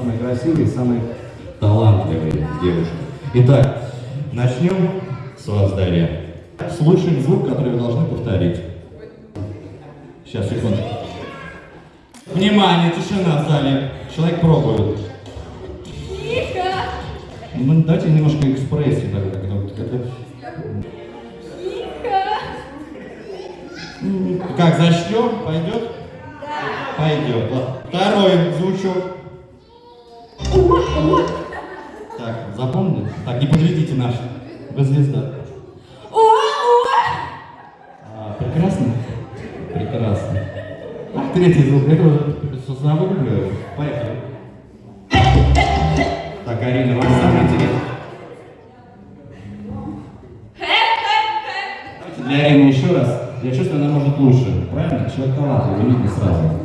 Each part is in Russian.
самые красивые, самые талантливые девушки. Итак, начнем с вас, Дарья. Слушаем звук, который вы должны повторить. Сейчас, секунду. Внимание, тишина в зале. Человек пробует. Тихо! Ну, дайте немножко экспрессии. Так, так, так. Тихо! Как, зачтем? Пойдет? Пойдет. Ладно. Второй звучок. Так, запомнили? Так, не подведите наш. Вы звезда. А, прекрасно? Прекрасно. А, третий звук. Это уже забыли. Поехали. Так, Арина, вам самое интересное. Для Арины еще раз. Я чувствую, она может лучше. Правильно? Человек талантливый, видно сразу.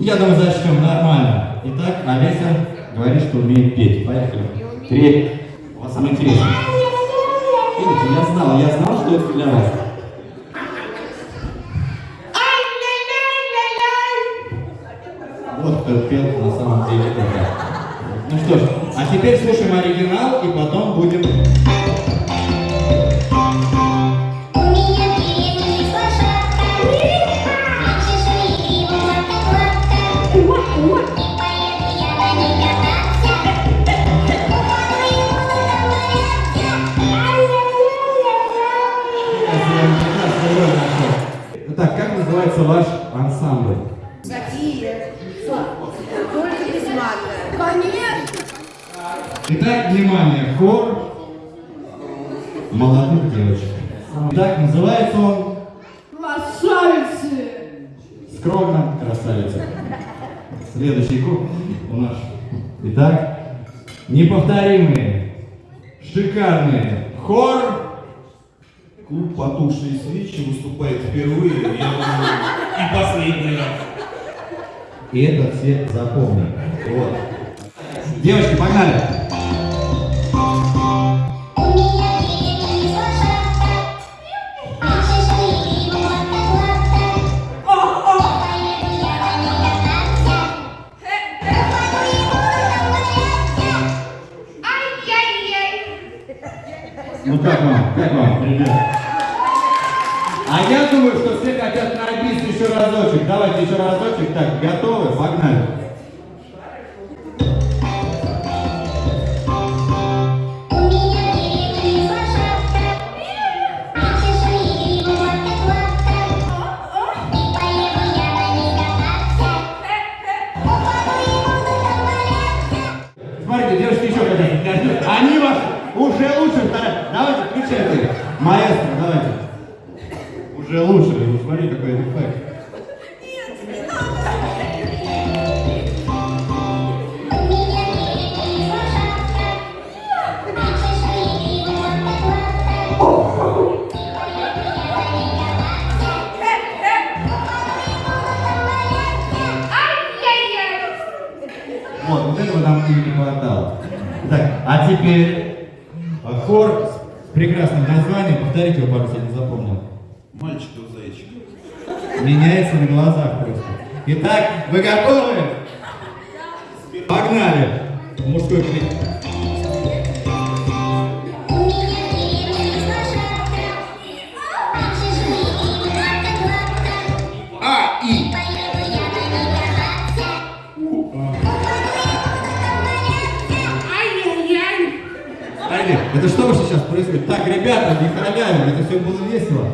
Я думаю, зачтем нормально. Итак, Олеся говорит, что умеет петь. Поехали. Три. У вас самое интересное. Видите, я знал, я знал, что это для вас. Вот кто пел на самом деле это. Ну что ж, а теперь слушаем оригинал и потом будем... Какие? Только без мата. Конечно! Итак, внимание, хор молодых девочек. Итак, называется он Красавицы! скромно красавица. Следующий круг у нас. Итак, неповторимые, шикарные хор. Клуб «Потухшие свечи» выступает впервые, я думаю, и последний раз. И это все запомнят. Вот. Девочки, погнали! Ну как вам? Как вам, ребят? А я думаю, что все хотят еще разочек. Давайте еще разочек. Так, готовы? Погнали. Смотрите, девушки еще хотят. Они вас уже лучше. Давайте, включайте. Маэстро, давайте. Уже лучше. Смотри, какой эффект. Этого нам и не хватало. Так, а теперь э, хор с прекрасным названием. Повторите его пару раз, я не запомнил. Мальчиков зайчик. Меняется на глазах просто. Итак, вы готовы? Погнали! Мужской крик. Это что вообще сейчас происходит? Так, ребята, не халявим, это все было весело.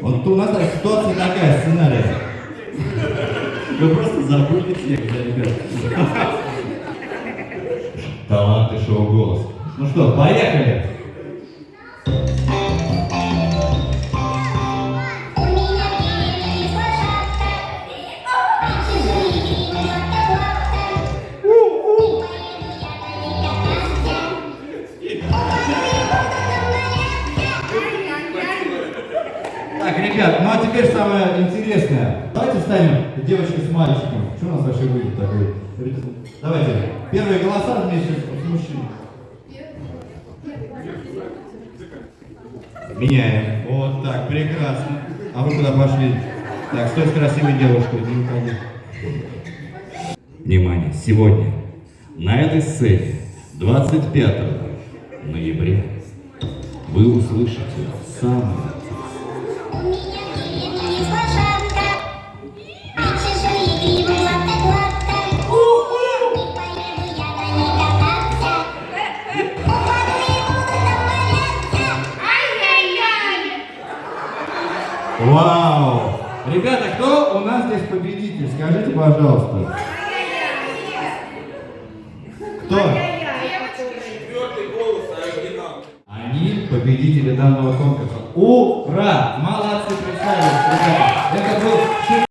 Вот у нас так ситуация такая, сценарий. Вы просто забыли текст, да, ребят. Таланты шоу «Голос». Ну что, поехали! Ну а теперь самое интересное. Давайте станем девочкой с мальчиком. Что у нас вообще выйдет такой? Давайте, первые голоса вместе с мужчиной. Меняем. Вот так, прекрасно. А вы куда пошли? Так, стой с красивой девушкой, не уходи. Внимание, сегодня на этой сцене 25 ноября вы услышите самое Вау! Ребята, кто у нас здесь победитель? Скажите, пожалуйста. Кто? Они победители данного конкурса. Ура! Молодцы, представились, ребята. Это был